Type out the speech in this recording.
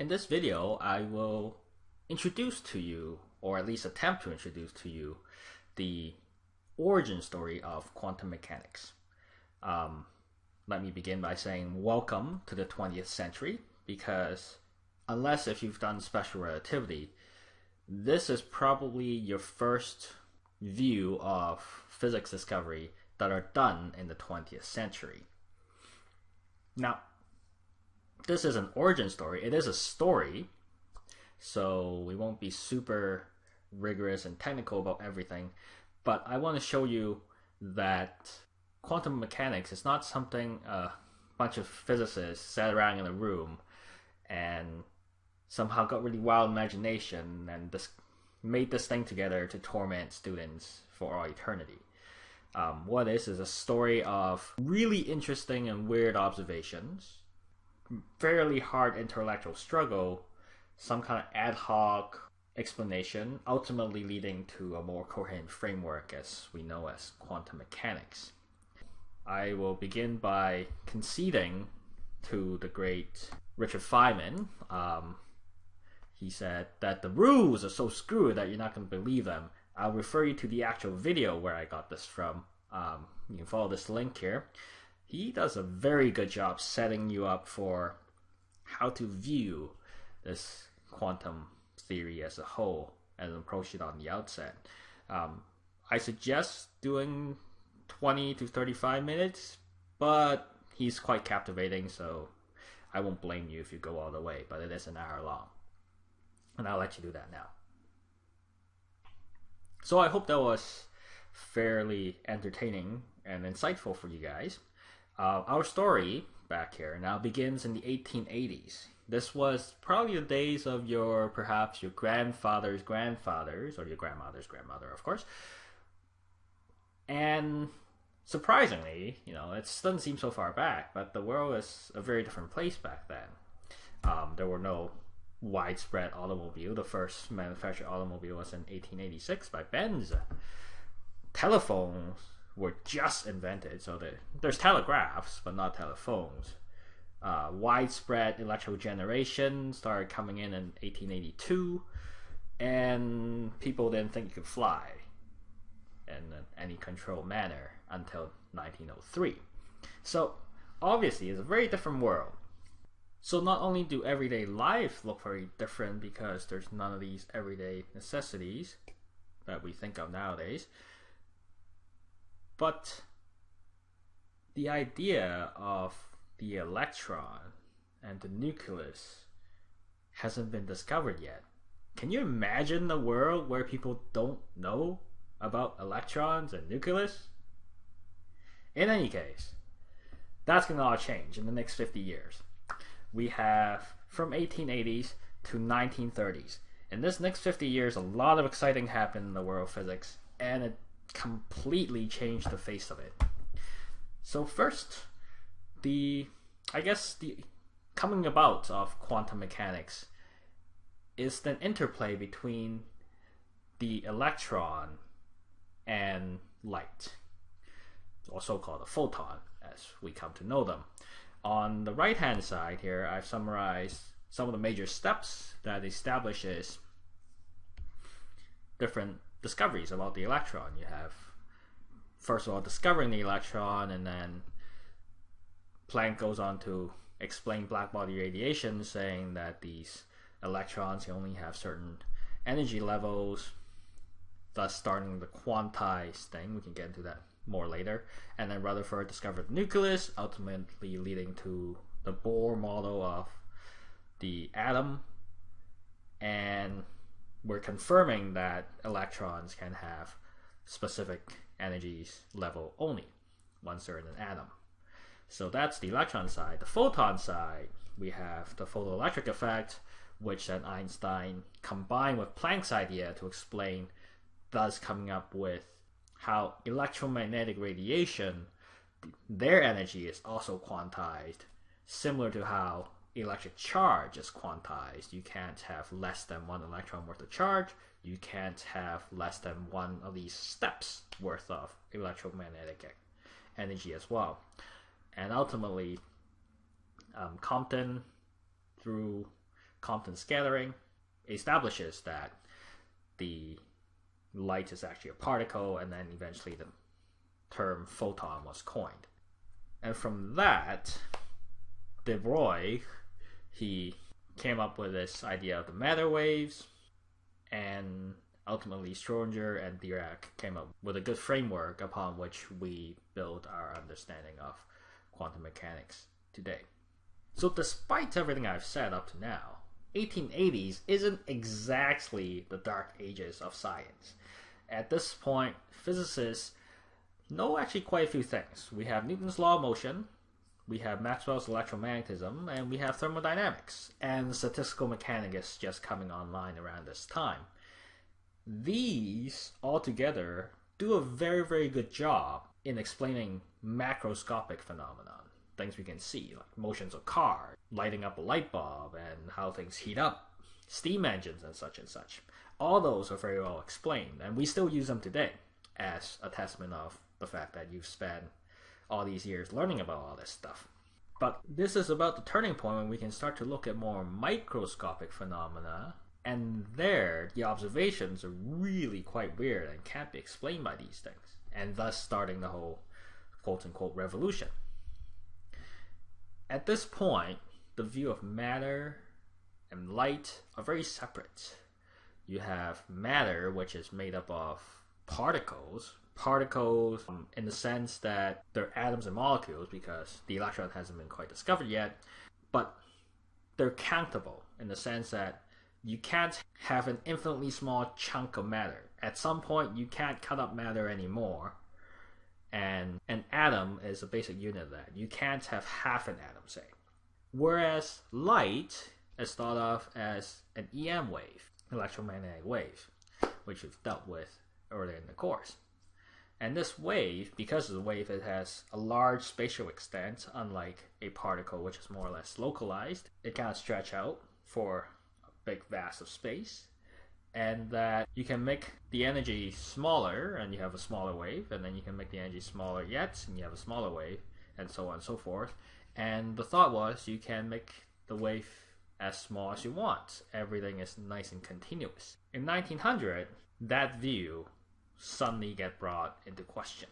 In this video, I will introduce to you, or at least attempt to introduce to you, the origin story of quantum mechanics. Um, let me begin by saying welcome to the 20th century, because unless if you've done special relativity, this is probably your first view of physics discovery that are done in the 20th century. Now, this is an origin story. It is a story, so we won't be super rigorous and technical about everything. But I want to show you that quantum mechanics is not something a bunch of physicists sat around in a room and somehow got really wild imagination and just made this thing together to torment students for all eternity. Um, what is is a story of really interesting and weird observations fairly hard intellectual struggle, some kind of ad hoc explanation, ultimately leading to a more coherent framework as we know as quantum mechanics. I will begin by conceding to the great Richard Feynman. Um, he said that the rules are so screwed that you're not going to believe them. I'll refer you to the actual video where I got this from. Um, you can follow this link here he does a very good job setting you up for how to view this quantum theory as a whole and approach it on the outset. Um, I suggest doing 20 to 35 minutes, but he's quite captivating, so I won't blame you if you go all the way, but it is an hour long. And I'll let you do that now. So I hope that was fairly entertaining and insightful for you guys. Uh, our story back here now begins in the 1880s. This was probably the days of your, perhaps your grandfather's grandfathers, or your grandmother's grandmother, of course. And surprisingly, you know, it doesn't seem so far back, but the world was a very different place back then. Um, there were no widespread automobile. The first manufactured automobile was in 1886 by Benz. Telephones were just invented. So there's telegraphs, but not telephones. Uh, widespread electrical generation started coming in in 1882, and people didn't think you could fly in any controlled manner until 1903. So obviously, it's a very different world. So not only do everyday life look very different because there's none of these everyday necessities that we think of nowadays, but the idea of the electron and the nucleus hasn't been discovered yet. Can you imagine a world where people don't know about electrons and nucleus? In any case, that's going to all change in the next 50 years. We have from 1880s to 1930s. In this next 50 years, a lot of exciting happened in the world of physics, and it completely change the face of it. So first, the I guess the coming about of quantum mechanics is the interplay between the electron and light, or so-called a photon, as we come to know them. On the right hand side here, I've summarized some of the major steps that establishes different discoveries about the electron. You have, first of all, discovering the electron, and then Planck goes on to explain black body radiation, saying that these electrons only have certain energy levels, thus starting the quantized thing. We can get into that more later. And then Rutherford discovered the nucleus, ultimately leading to the Bohr model of the atom. And we're confirming that electrons can have specific energies level only once they're in an atom. So that's the electron side. The photon side, we have the photoelectric effect, which then Einstein combined with Planck's idea to explain, thus coming up with how electromagnetic radiation, their energy is also quantized, similar to how electric charge is quantized. You can't have less than one electron worth of charge. You can't have less than one of these steps worth of electromagnetic energy as well. And ultimately, um, Compton, through Compton scattering establishes that the light is actually a particle, and then eventually the term photon was coined. And from that, de Broglie, he came up with this idea of the matter waves, and ultimately Schrodinger and Dirac came up with a good framework upon which we build our understanding of quantum mechanics today. So despite everything I've said up to now, 1880s isn't exactly the dark ages of science. At this point, physicists know actually quite a few things. We have Newton's law of motion, we have Maxwell's electromagnetism, and we have thermodynamics, and statistical mechanics just coming online around this time. These all together do a very, very good job in explaining macroscopic phenomenon. Things we can see, like motions of cars, lighting up a light bulb, and how things heat up, steam engines, and such and such. All those are very well explained, and we still use them today as a testament of the fact that you've spent all these years learning about all this stuff. But this is about the turning point when we can start to look at more microscopic phenomena, and there the observations are really quite weird and can't be explained by these things, and thus starting the whole quote unquote revolution. At this point, the view of matter and light are very separate. You have matter, which is made up of particles, particles um, in the sense that they're atoms and molecules because the electron hasn't been quite discovered yet, but they're countable in the sense that you can't have an infinitely small chunk of matter. At some point, you can't cut up matter anymore. And an atom is a basic unit of that. You can't have half an atom, say. Whereas light is thought of as an EM wave, electromagnetic wave, which we've dealt with earlier in the course. And this wave, because of the wave, it has a large spatial extent, unlike a particle, which is more or less localized. It can stretch out for a big vast of space, and that you can make the energy smaller, and you have a smaller wave, and then you can make the energy smaller yet, and you have a smaller wave, and so on and so forth. And the thought was you can make the wave as small as you want. Everything is nice and continuous. In 1900, that view suddenly get brought into question.